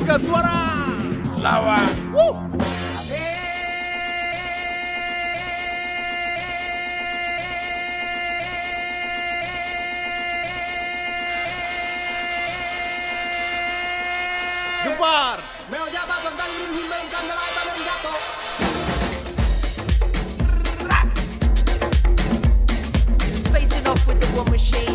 Angkat suara. Lawan. Woo. Gempar. Meo jabat tentang himbang kandarai badan jatuh. Um Facing off with the war machine.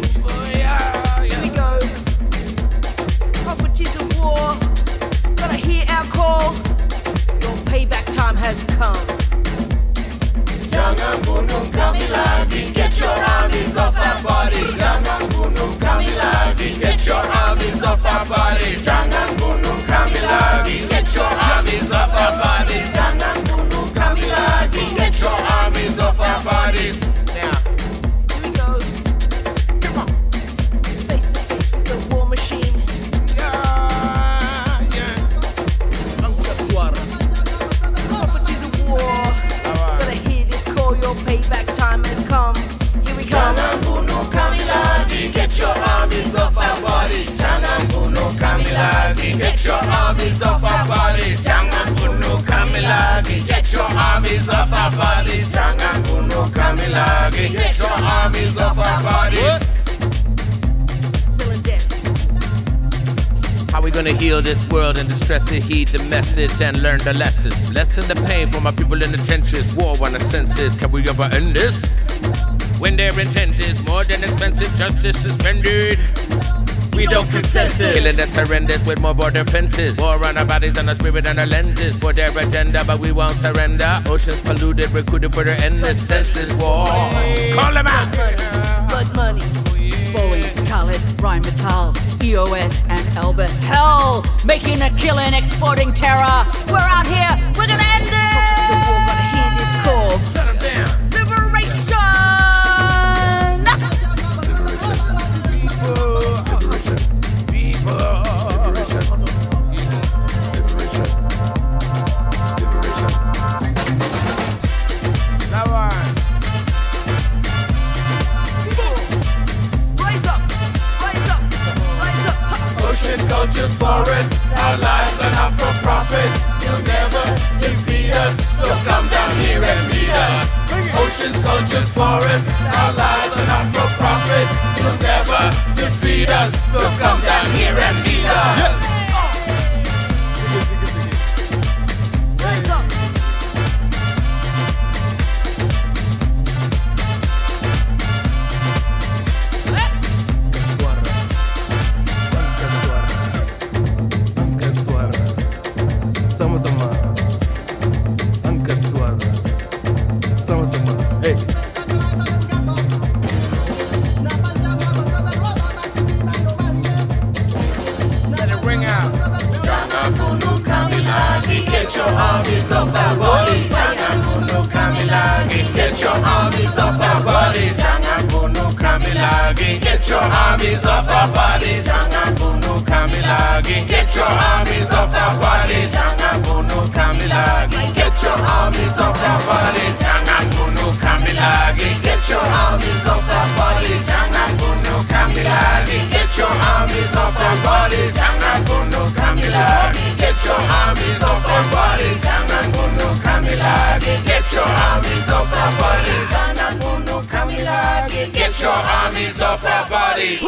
Has come. Get your armies off our bodies armies off our bodies Jangan bunuh kami lagi Get your armies off our bodies. How we gonna heal this world and distress it? Heed the message and learn the lessons. Lessen the pain for my people in the trenches. War on the senses. Can we ever end this? When their intent is more than expensive, justice suspended. We don't consent this. Killing that's horrendous with more border fences. War on our bodies and our spirit and our lenses. For their agenda, but we won't surrender. Oceans polluted, recruited for their endless senseless war. Call them out! Blood money. Boeing, Thales, Rheinmetall, EOS, and Elbit. Hell, making a killing, exporting terror. We're out here. We're gonna end Properties Ocean cultures, forests, our lives are not for profit. You'll never defeat us, so come down here and meet us. Oceans, cultures, forests, our lives are not for profit. You'll never defeat us, so come get your armies off our bodies. Jangan bunuh kami lagi, get your armies off our bodies. Jangan bunuh kami lagi, get your armies off our bodies. Jangan bunuh kami lagi, get your armies off our bodies. Jangan bunuh kami lagi, get your armies off our bodies. Jangan bunuh kami lagi, get your armies off our bodies. Jangan bunuh kami lagi, get your armies off our bodies. Your armies off our bodies. Get your armies off our bodies.